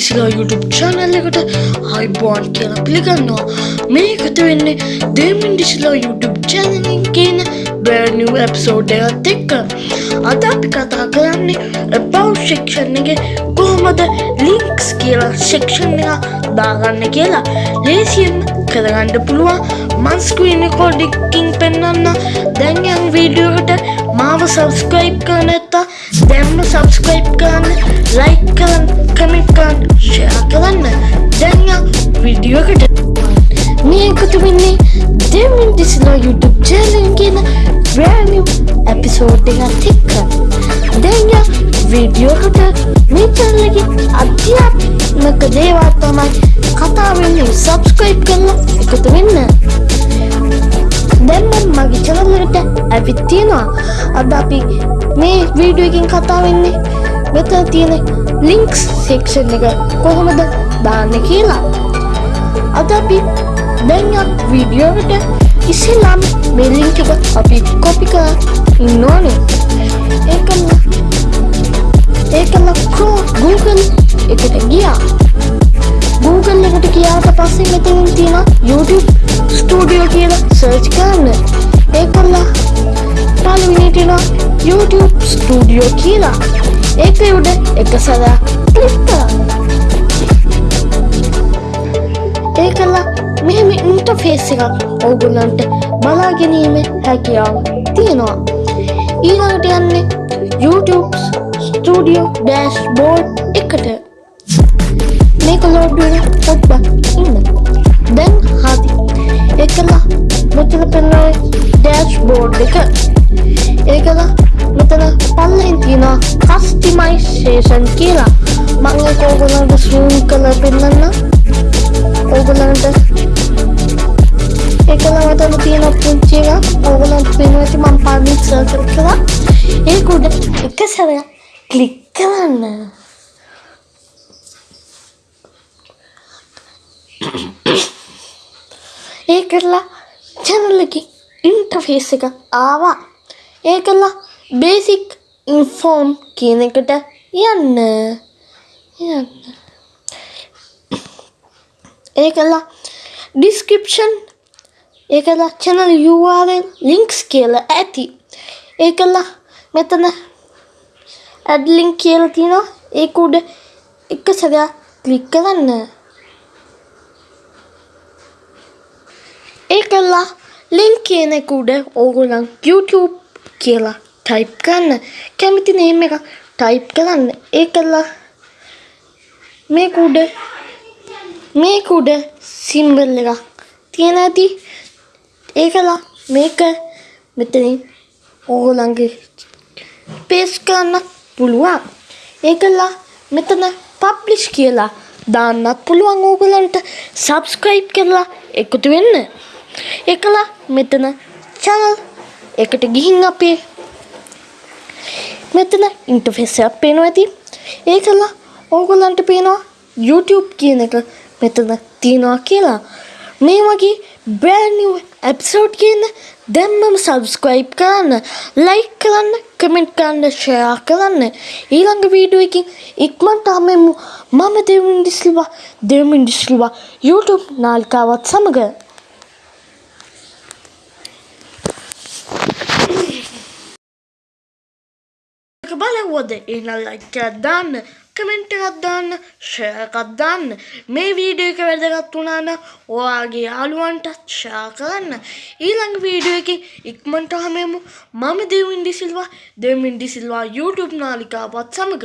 දිසිලා YouTube channel එකට අයිබෝන් කියලා පිළිගන්නවා. මේකට වෙන්නේ දෙමින් දිසිලා YouTube චැනලින් කියන බෑනිව එප්සෝඩ් එකත් එක්ක. අද අපි කතා කරන්නේ about section එකේ කොහොමද links කියලා section එක දාගන්න කියලා. ලේසියෙන් කරගන්න පුළුවන්. මන් ස්ක්‍රීන් රෙකෝඩින්ගින් පෙන්වන්න. දැන් යන වීඩියෝ එකට මාව සබස්ක්‍රයිබ් කරන්න නැත්නම් දැන්ම සබස්ක්‍රයිබ් කරන්න ලයික් කරන්න කමෙන්ට් කරන්න ෂෙයා කරන්න දැන් යන වීඩියෝ එකට මේ එකතු වෙන්නේ දෙමින් දිසිලා YouTube channel කියන brand new episode එකත් එක්ක දැන් යන වීඩියෝ එකට මේ channel එකේ අධ්‍යාත්මික දේවල් තමයි කතා වෙන්නේ සබස්ක්‍රයිබ් කරලා එකතු වෙන්න දැන් මම මගේ channel එකට ඇවිත් තියෙනවා අද අපි මේ වීඩියෝ එකකින් කතා වෙන්නේ මෙතන තියෙන links section එක කොහොමද දාන්න කියලා. අද අපි දැන් යන වීඩියෝ එකට ඉස්සෙල්ලාම මේ link එක අපි copy කරලා ඉන්න ඕනේ ඒකම ඒකම Google එකට ගියා. Google එකට ගියාට පස්සේ මෙතනින් තියෙන YouTube Studio කියලා search කරන්න. YouTube Studio කියලා. ඒක උඩ එක සැරයක් ක්ලික් කරන්න. ඒකල මෙහෙම ඉන්ටර්ෆේස් එකක් ඔයගොල්ලන්ට බලා ගැනීමේ හැකියාව තියෙනවා. ඊළඟට යන්නේ YouTube Studio Dashboard එකට. මේක ලෝඩ් වෙන පොඩ්ඩක් ඉන්න. දැන් හරි. ඒකලා මෙතන පෙන්වන්නේ ඩෑෂ්බෝඩ් එක. ඒකලා මෙතන පල්ලෙන් තියෙනවා කස්ටමයිසේෂන් කියලා. මම ඒක ඕගොල්ලන්ට zoom කරලා පෙන්නන්න. ඕගොල්ලන්ට ඒකලා මෙතන තියෙන පුංචි එක ඕගොල්ලන්ට පෙන්වන්නේ මම පාවිච්චි සර්කල් කරලා ඒක උඩ එක සැරයක් ක්ලික් කරන්න. ඒ කරලා චැනල් එක ඉන්ටර්ෆේස් එක ආවා ඒ කරලා බේසික් ඉන්ෆෝම් කියන එකට යන්න. යන්න. ඒ කරලා ඩිස්ක්‍රිප්ෂන් ඒ කරලා චැනල් URL ලින්ක්ස් කියලා ඇති. ඒ කරලා මෙතන ඇඩ් ලින්ක් කියලා තියෙනවා. ඒක උඩ එක සැරයක් ක්ලික් කරන්න. ඒකල්ලා ලින්ක් කියන එක උඩ ඕගොල්ලන් YouTube කියලා ටයිප් කරන්න කැමති නේම් එක ටයිප් කරන්න ඒකල්ලා මේක උඩ මේක උඩ සිම්බල් එකක් තියෙන ඇති. ඒකලා මේක මෙතනින් ඕගොල්ලන්ගේ පේස් කරන්න පුළුවන්. ඒකල්ලා මෙතන පබ්ලිෂ් කියලා දාන්නත් පුළුවන් ඕගොල්ලන්ට. සබස්ක්‍රයිබ් කරලා එකතු වෙන්න. එකලා මෙතන චැනල් එකට ගිහින් අපේ මෙතන ඉන්ටර්ෆේස් එකක් පේනවා ඇති. ඒකලා ඕගොල්ලන්ට පේනවා YouTube කියන එක මෙතන තියෙනවා කියලා. මේ වගේ brand new episode කියන දැම්මම subscribe කරන්න like කරන්න comment කරන්න share කරන්න. ඊළඟ වීඩියෝ එකකින් ඉක්මනට ආමෙමු මම දෙවින්දි සිල්වා දෙවින්දි සිල්වා YouTube නාලිකාවත් සමග බලවද එන ලයික් එකක් දාන්න කමෙන්ට් එකක් දාන්න ෂෙයා එකක් දාන්න. මේ වීඩියෝ එක වැදගත් වුණා නම් ඔයාගේ යාළුවන්ටත් ෂෙයා කරන්න. ඊළඟ වීඩියෝ එකේ ඉක්මනට හමෙමු මම දෙවින්දි සිල්වා දෙවින්දි සිල්වා YouTube නාලිකාවත් සමග